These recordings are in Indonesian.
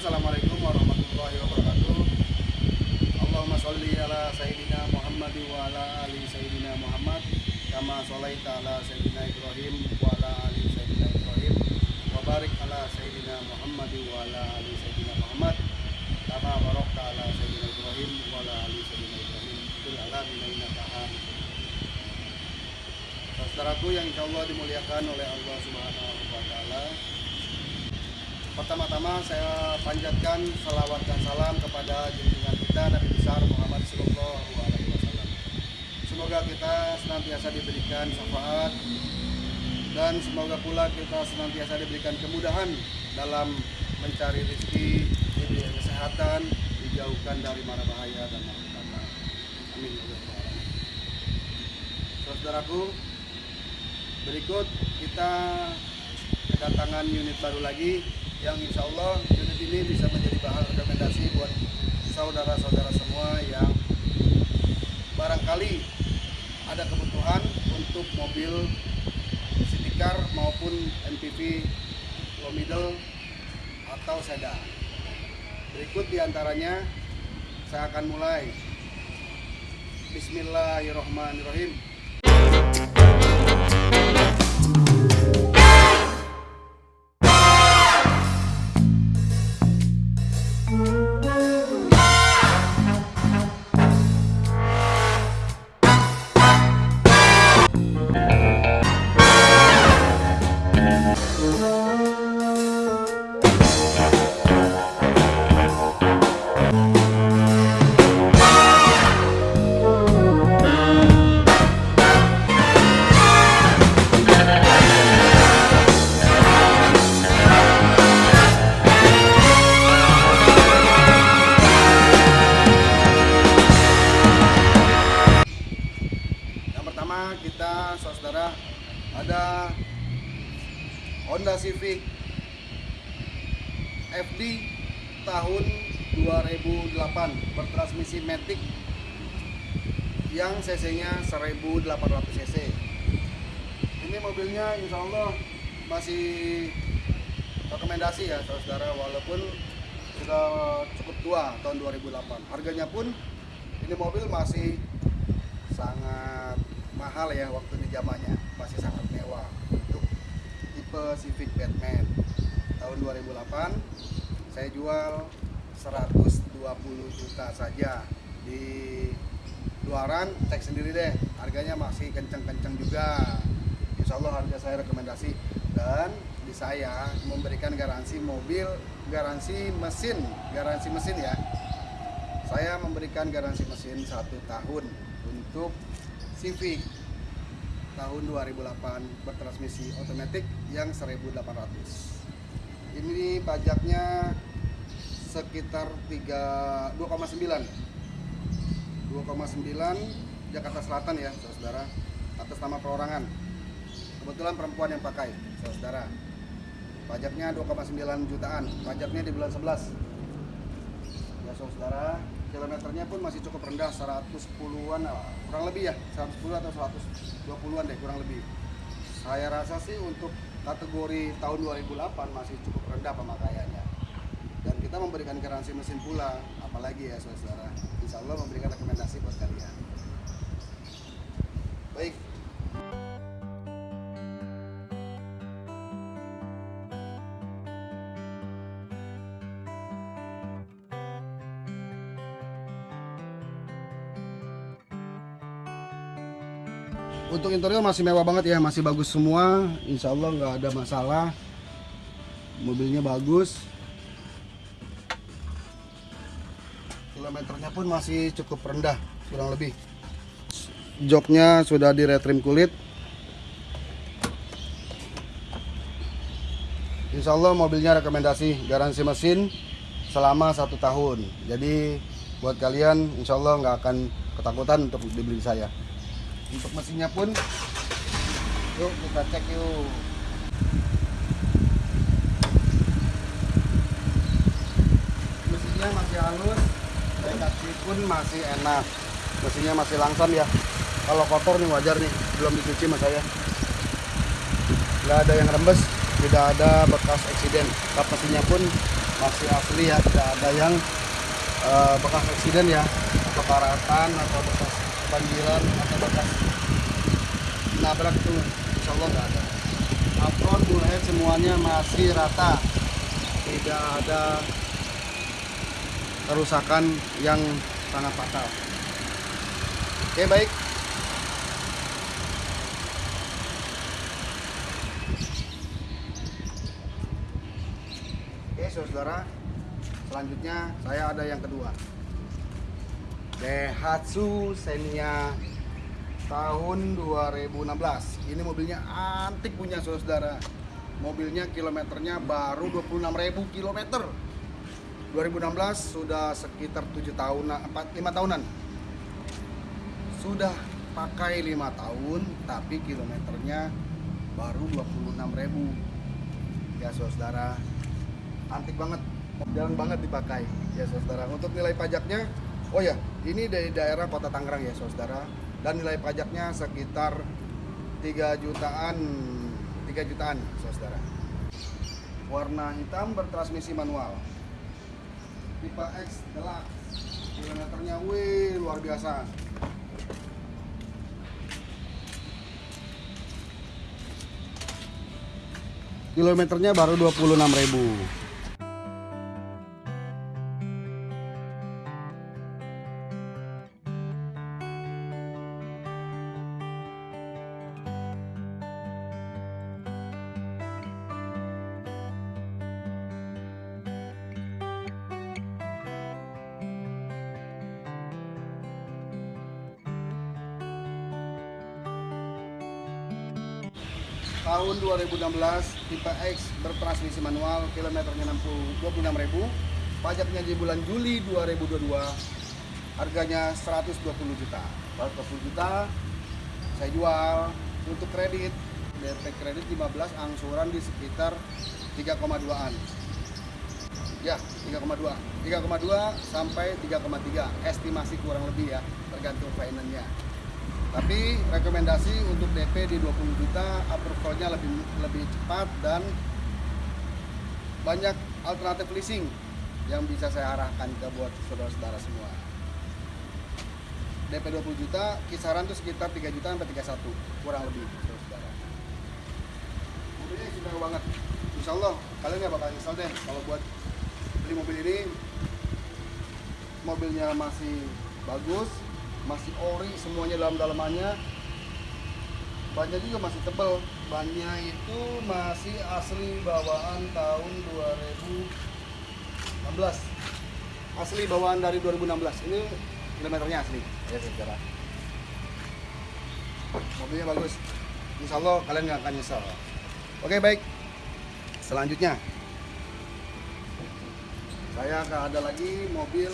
Assalamualaikum warahmatullahi wabarakatuh. Allahumma sholli ala sayyidina Muhammad wa ala ali sayyidina Muhammad kama sholaita ala sayyidina Ibrahim wa ala ali sayyidina Ibrahim wa barik ala sayyidina Muhammad wa ala ali sayyidina Muhammad kama barakta ala sayyidina Ibrahim wa ala ali sayyidina Ibrahim fil alamin innaka hamidun Saudaraku yang insya Allah dimuliakan oleh Allah Subhanahu wa Ta'ala, Pertama-tama saya panjatkan salawat dan salam kepada junjungan kita Nabi besar Muhammad Sallallahu Alaihi Wasallam. Semoga kita senantiasa diberikan syafaat dan semoga pula kita senantiasa diberikan kemudahan dalam mencari rezeki, diberi kesehatan, dijauhkan dari mara bahaya dan malapetaka. Amin. ya. Saudaraku, berikut kita kedatangan unit baru lagi yang insya Allah unit ini bisa menjadi bahan rekomendasi buat saudara-saudara semua yang barangkali ada kebutuhan untuk mobil city car maupun MPV low middle atau sedan. Berikut di antaranya saya akan mulai. Bismillahirrahmanirrahim. Yang cc-nya 1800 cc. Ini mobilnya insya Allah masih rekomendasi ya saudara walaupun sudah cukup tua tahun 2008. Harganya pun ini mobil masih sangat mahal ya waktu di zamannya masih sangat mewah untuk tipe Civic Batman tahun 2008 saya jual 120 juta saja di luaran cek sendiri deh. Harganya masih kenceng-kenceng juga. Insya Allah harga saya rekomendasi. Dan di saya memberikan garansi mobil garansi mesin garansi mesin ya. Saya memberikan garansi mesin satu tahun untuk Civic tahun 2008 bertransmisi otomatis yang 1800 ini pajaknya sekitar 3 2,9 2,9 Jakarta Selatan ya saudara atas nama perorangan. Kebetulan perempuan yang pakai saudara. Pajaknya 2,9 jutaan pajaknya di bulan 11 ya saudara kilometernya pun masih cukup rendah 110-an kurang lebih ya 110 atau 120-an deh kurang lebih. Saya rasa sih untuk kategori tahun 2008 masih cukup rendah pemakaiannya. Dan kita memberikan garansi mesin pula apalagi ya saudara insya Allah memberikan rekomendasi buat kalian baik Untuk interior masih mewah banget ya, masih bagus semua. Insya Allah nggak ada masalah. Mobilnya bagus. Kilometernya pun masih cukup rendah, kurang lebih. Joknya sudah di retrim kulit. Insya Allah mobilnya rekomendasi garansi mesin selama satu tahun. Jadi buat kalian Insya Allah nggak akan ketakutan untuk dibeli saya untuk mesinnya pun yuk kita cek yuk mesinnya masih halus kaki pun masih enak. Mesinnya masih langsam ya. Kalau kotor nih wajar nih belum dicuci sama saya. Nggak ada yang rembes tidak ada bekas eksiden. Kap mesinnya pun masih asli ya tidak ada yang eh, bekas eksiden ya. Atau karatan atau bekas banjiran atau bekas nabrak itu insya Allah nggak ada. Apron bullhead semuanya masih rata. Tidak ada kerusakan yang sangat fatal oke baik Oke saudara, selanjutnya saya ada yang kedua. Daihatsu Xenia tahun 2016. Ini mobilnya antik punya saudara. Mobilnya kilometernya baru 26.000 kilometer. 2016 sudah sekitar 7 tahun, 4, 5 tahunan. Sudah pakai 5 tahun, tapi kilometernya baru 26.000 ya saudara. Antik banget. Jarang banget dipakai. Ya saudara. Untuk nilai pajaknya oh ya ini dari daerah kota Tangerang ya saudara. Dan nilai pajaknya sekitar 3 jutaan 3 jutaan saudara. Warna hitam bertransmisi manual tipe X Deluxe kilometernya wih luar biasa. Kilometernya baru 26.000 2016 tipe X bertransmisi manual kilometernya 60 26.000 pajaknya di bulan Juli 2022 harganya 120 juta. 120 juta saya jual. Untuk kredit DP kredit 15 angsuran di sekitar 3,2an ya 3,2 3,2 sampai 3,3 estimasi kurang lebih ya tergantung finance-nya tapi rekomendasi untuk DP di 20 juta approval-nya lebih lebih cepat dan banyak alternatif leasing yang bisa saya arahkan ke buat saudara-saudara semua. DP 20 juta kisaran tuh sekitar 3 juta sampai 31 kurang lebih saudara. Mobilnya sudah banget. Insya Allah kalian nggak bakal nyesel deh kalau buat beli mobil ini mobilnya masih bagus masih ori semuanya dalam dalamannya bannya juga masih tebal. Bannya itu masih asli bawaan tahun 2016 asli bawaan dari 2016 ini kilometernya asli. Ya saudara mobilnya bagus. Insya Allah kalian nggak akan nyesal oke baik. Selanjutnya. Saya ada lagi mobil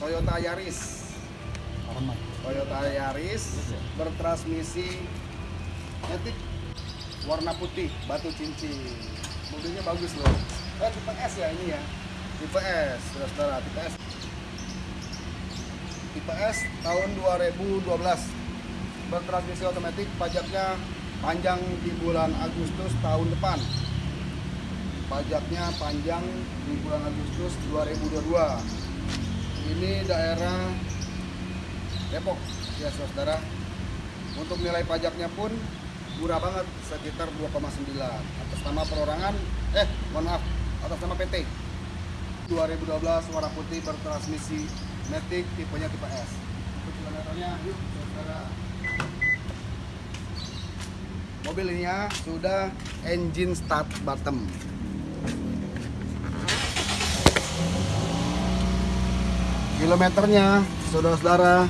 Toyota Yaris. Toyota Yaris bertransmisi Matic warna putih batu cincin. Mobilnya bagus loh. Eh tipe S ya ini ya. Tipe S saudara tipe S. Tipe S tahun 2012 bertransmisi otomatis pajaknya panjang di bulan Agustus tahun depan. Pajaknya panjang di bulan Agustus 2022 ini daerah Depok ya saudara. Untuk nilai pajaknya pun murah banget sekitar 2,9 atas nama perorangan eh mohon maaf atas nama PT 2012 warna putih bertransmisi Matic tipenya tipe S. Untuk kilometernya yuk saudara. Mobil ini ya sudah engine start bottom kilometernya saudara-saudara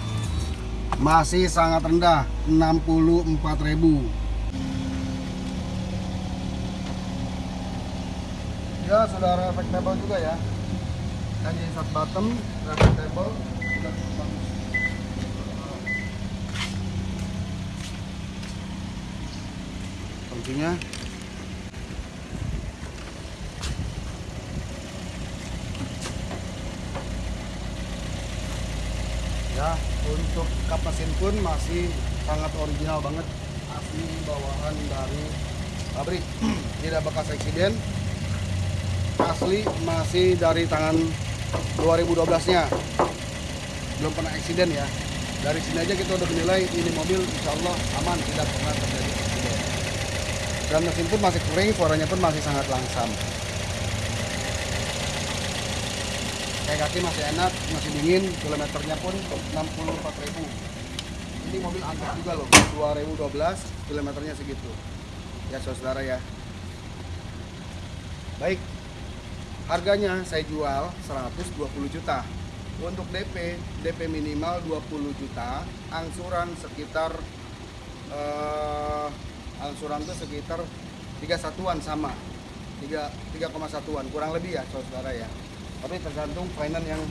masih sangat rendah 64.000 ya sudah reflectable juga ya. Jadi sat bottom reflectable bagus kuncinya ya untuk kap mesin pun masih sangat original banget. Asli bawaan dari pabrik. Tidak bekas eksiden. Asli masih dari tangan 2012 nya belum pernah eksiden ya. Dari sini aja kita udah menilai ini mobil insya Allah aman tidak pernah terjadi eksiden. Dan mesin pun masih kering suaranya pun masih sangat langsam kayak kaki masih enak masih dingin kilometernya pun 64.000 ini mobil antik juga loh 2012 kilometernya segitu. Ya saudara ya. Baik harganya saya jual 120 juta. Untuk DP DP minimal 20 juta. Angsuran sekitar eh, angsuran tuh sekitar 3 satuan sama. 3 3,1an kurang lebih ya saudara ya tapi tergantung finance yang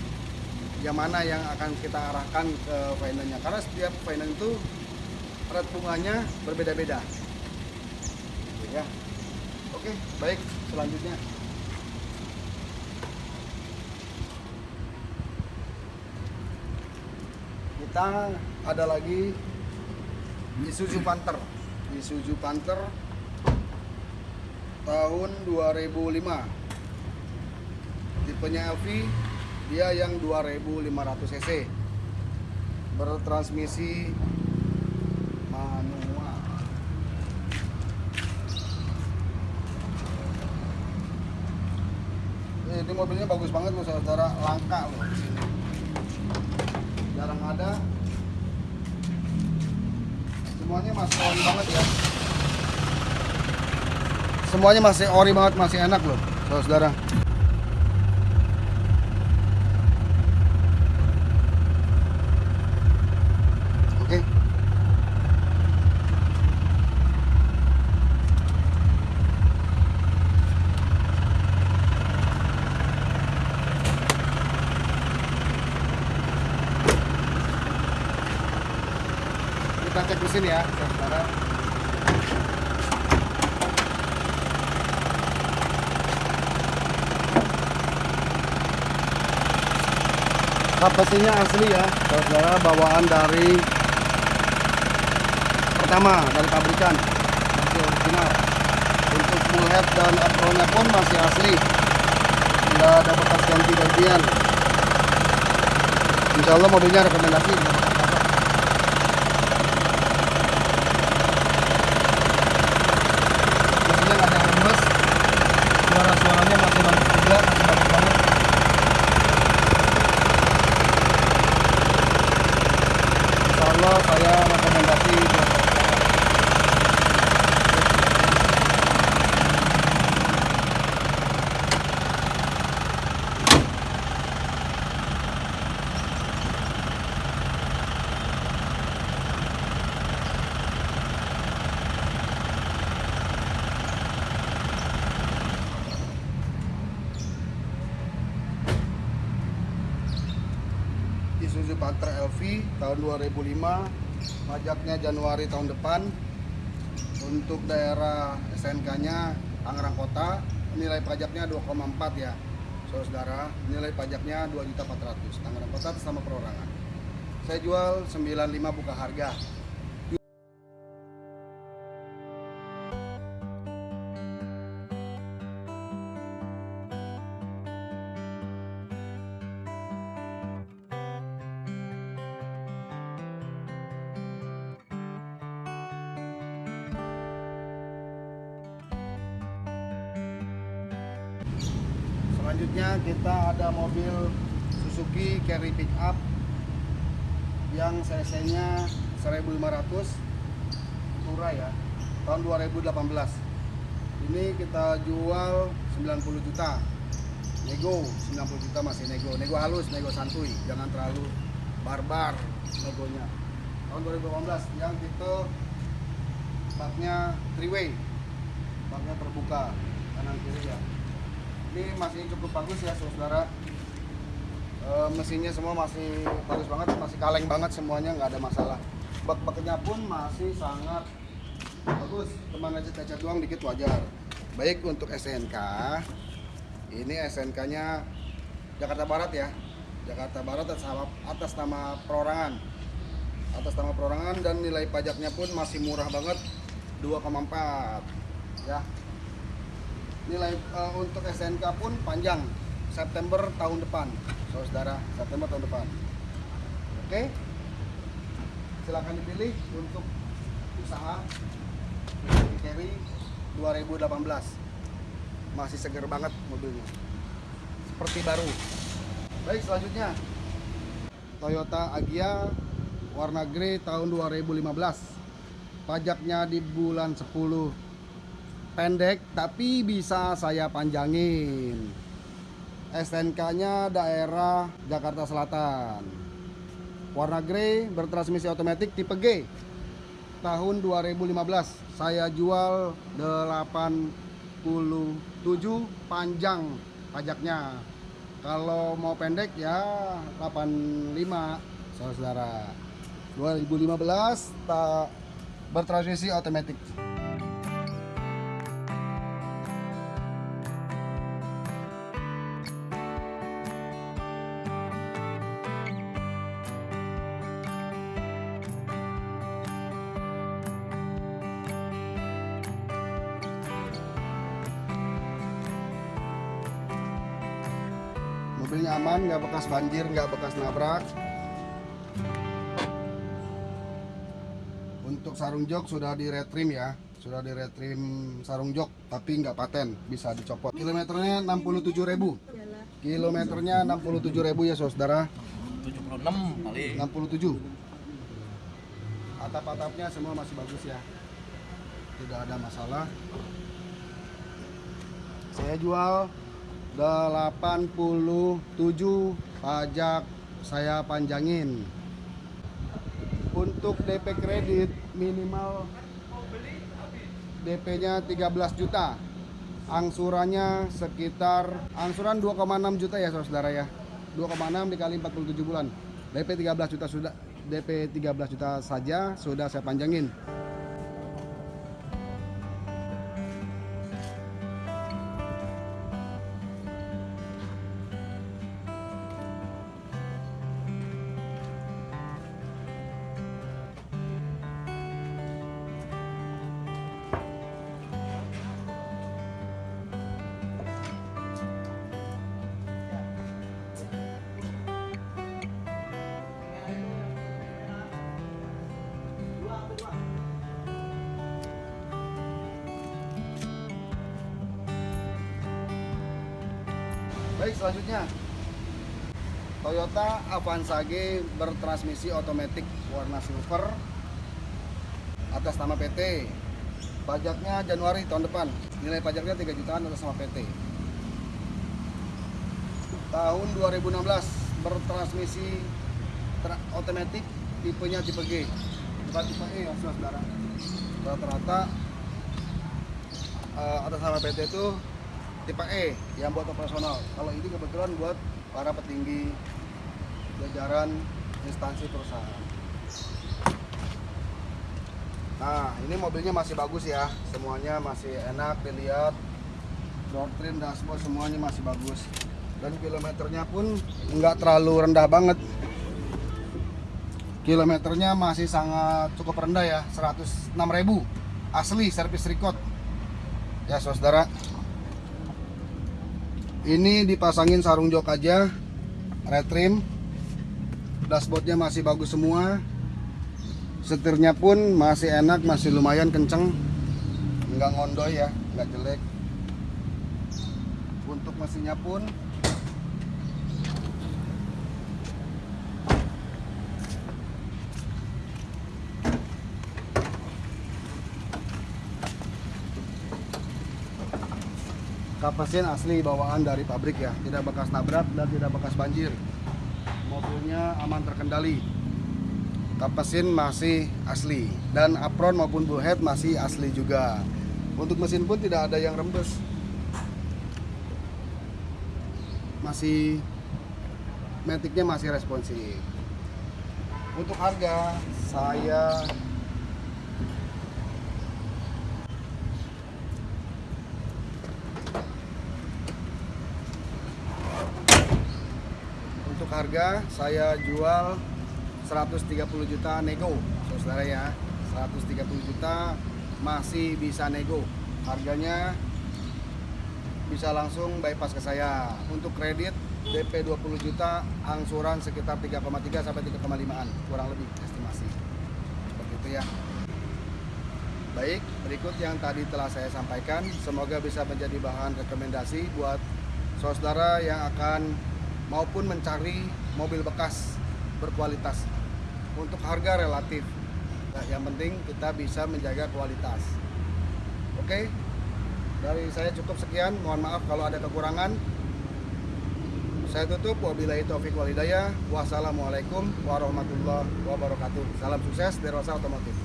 yang mana yang akan kita arahkan ke finance-nya karena setiap finance itu rate bunganya berbeda-beda. Gitu ya. Oke baik. Selanjutnya. Kita ada lagi Isuzu Panther. Isuzu Panther tahun 2005 tipenya LV dia yang 2500 cc. Bertransmisi manual. Ini mobilnya bagus banget loh saudara. Langka loh jarang ada. Semuanya masih ori banget ya. Semuanya masih ori banget masih enak loh saudara mesin ya saudara kap mesinnya asli ya saudara bawaan dari pertama dari pabrikan. Masih original. Untuk full head dan apronnya pun masih asli. Nggak ada bekas ganti-gantian Insya Allah mobilnya rekomendasi nggak bakal patah. mesinnya nggak ada yang lemes suara-suaranya masih bagus juga masih bagus banget Insya Allah saya rekomendasi buat saudara. Isuzu Panther LV tahun 2005 pajaknya Januari tahun depan untuk daerah SNK nya Tangerang Kota nilai pajaknya 2,4 ya saudara nilai pajaknya 2.400 Tangerang Kota atas nama perorangan. Saya jual 95 buka harga mobil Suzuki Carry Pickup yang cc-nya 1500 Tura ya tahun 2018. Ini kita jual 90 juta. Nego 90 juta masih nego. Nego halus, nego santuy, jangan terlalu barbar negonya. Tahun 2018 yang tipe baknya three way. Baknya terbuka kanan kiri ya ini masih cukup bagus ya saudara. E, mesinnya semua masih bagus banget masih kaleng banget semuanya nggak ada masalah. Bak-baknya pun masih sangat bagus. Teman aja cacat doang dikit wajar. Baik untuk SNK ini SNK nya Jakarta Barat ya. Jakarta Barat atas nama, atas nama perorangan. Atas nama perorangan dan nilai pajaknya pun masih murah banget 2,4 ya nilai eh, untuk SNK pun panjang September tahun depan. Saudara September tahun depan. Oke? Silakan dipilih untuk usaha Carry 2018 masih seger banget mobilnya. Seperti baru. Baik selanjutnya. Toyota Agya warna grey tahun 2015 pajaknya di bulan 10 pendek tapi bisa saya panjangin. SNK nya daerah Jakarta Selatan. Warna grey bertransmisi otomatis tipe G. Tahun 2015 saya jual 87 panjang pajaknya. Kalau mau pendek ya 85 saudara 2015 tak bertransmisi otomatis mobilnya aman nggak bekas banjir nggak bekas nabrak. Untuk sarung jok sudah di retrim ya sudah di retrim sarung jok tapi nggak paten bisa dicopot. Kilometernya 67.000 kilometernya 67.000 ya saudara. 76 kali. 67 atap-atapnya semua masih bagus ya. Tidak ada masalah. Saya jual 87 pajak saya panjangin. Untuk DP kredit minimal DP nya 13 juta. Angsurannya sekitar angsuran 2,6 juta ya saudara ya. 2,6 dikali 47 bulan. DP 13 juta sudah DP 13 juta saja sudah saya panjangin Selanjutnya Toyota Avanza G bertransmisi otomatis warna silver atas nama PT. Pajaknya Januari tahun depan. Nilai pajaknya 3 jutaan atas nama PT. Tahun 2016 bertransmisi tra- otomatis tipenya tipe G. Bukan tipe E ya saudara. Rata-rata eh, atas nama PT itu tipe E yang buat operasional. Kalau ini kebetulan buat para petinggi jajaran instansi perusahaan. Nah, ini mobilnya masih bagus ya. Semuanya masih enak dilihat. Door trim, dashboard semuanya masih bagus. Dan kilometernya pun nggak terlalu rendah banget. Kilometernya masih sangat cukup rendah ya, 106.000 asli servis record. Ya, saudara ini dipasangin sarung jok aja retrim dashboardnya masih bagus semua. Setirnya pun masih enak masih lumayan kenceng. Nggak ngondoy ya nggak jelek. Untuk mesinnya pun kapasin asli bawaan dari pabrik ya. Tidak bekas nabrak dan tidak bekas banjir. Mobilnya aman terkendali. Kapasin masih asli. Dan apron maupun bullhead masih asli juga. Untuk mesin pun tidak ada yang rembes. Masih metiknya masih responsif. Untuk harga saya untuk harga saya jual 130 juta nego saudara ya 130 juta masih bisa nego harganya bisa langsung bypass ke saya. Untuk kredit DP 20 juta, angsuran sekitar 3,3 sampai 3,5an, kurang lebih estimasi. Seperti itu ya. Baik, berikut yang tadi telah saya sampaikan. Semoga bisa menjadi bahan rekomendasi buat saudara yang akan maupun mencari mobil bekas berkualitas. Untuk harga relatif. Nah, yang penting kita bisa menjaga kualitas. Oke. Dari saya cukup sekian. Mohon maaf kalau ada kekurangan. Saya tutup. Wabillahi taufiq wal hidayah. Wassalamualaikum warahmatullahi wabarakatuh. Salam sukses dari Rosa Otomotif.